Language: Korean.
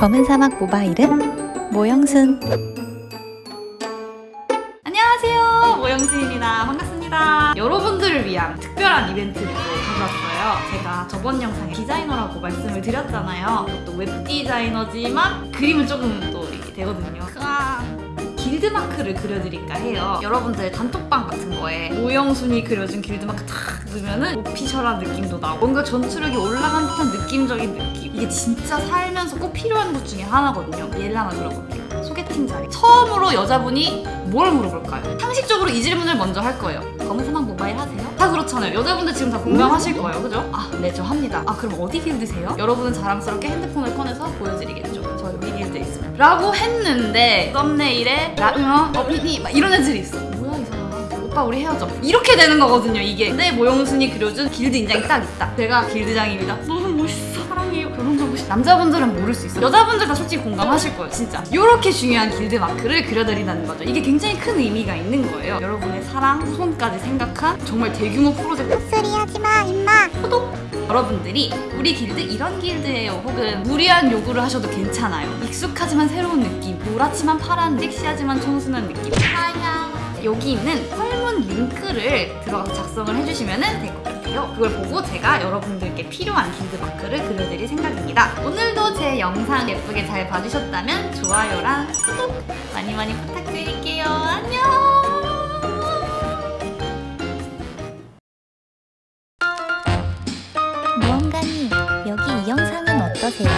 검은 사막 모바일은 모영순. 안녕하세요. 모영순입니다. 반갑습니다. 여러분들을 위한 특별한 이벤트를 또 가져왔어요. 제가 저번 영상에 디자이너라고 말씀을 드렸잖아요. 또 웹 디자이너지만 그림은 조금 또 되거든요. 으아. 길드마크를 그려드릴까 해요. 여러분들 단톡방 같은 거에 모영순이 그려준 길드마크 탁 넣으면 은 official한 느낌도 나고 뭔가 전투력이 올라간 듯한 느낌적인 느낌. 이게 진짜 살 면서 꼭 필요한 것 중에 하나거든요. 예를 하나 들어볼게요 소개팅 자리. 처음으로 여자분이 뭘 물어볼까요? 상식적으로 이 질문을 먼저 할 거예요. 검은 사막 모바일 하세요? 다 그렇잖아요. 여자분들 지금 다 공감하실 거예요. 그죠? 아 네 저 합니다. 아 그럼 어디 길드세요? 여러분은 자랑스럽게 핸드폰을 꺼내서 보여드리겠죠. 저 여기 길드에 있습니다. 라고 했는데 썸네일에 라으어 어린이 막 이런 애들이 있어 오빠 우리 헤어져. 이렇게 되는 거거든요 이게. 근데 모영순이 그려준 길드 인장이 딱 있다. 제가 길드장입니다. 너무 멋있어. 사랑해요. 결혼하고 싶어. 남자분들은 모를 수 있어 여자분들 다 솔직히 공감하실 거예요 진짜. 이렇게 중요한 길드 마크를 그려드린다는 거죠. 이게 굉장히 큰 의미가 있는 거예요. 여러분의 사랑 후손까지 생각한 정말 대규모 프로젝트. 소리하지마 임마. 여러분들이 우리 길드 이런 길드예요. 혹은 무리한 요구를 하셔도 괜찮아요. 익숙하지만 새로운 느낌 노랗지만 파란 섹시하지만 청순한 느낌. 여기 있는 한 링크를 들어가서 작성을 해주시면 될 것 같아요. 그걸 보고 제가 여러분들께 필요한 길드마크를 그려드릴 생각입니다. 오늘도 제 영상 예쁘게 잘 봐주셨다면 좋아요랑 구독 많이 많이 부탁드릴게요. 안녕! 무언가님, 여기 이 영상은 어떠세요?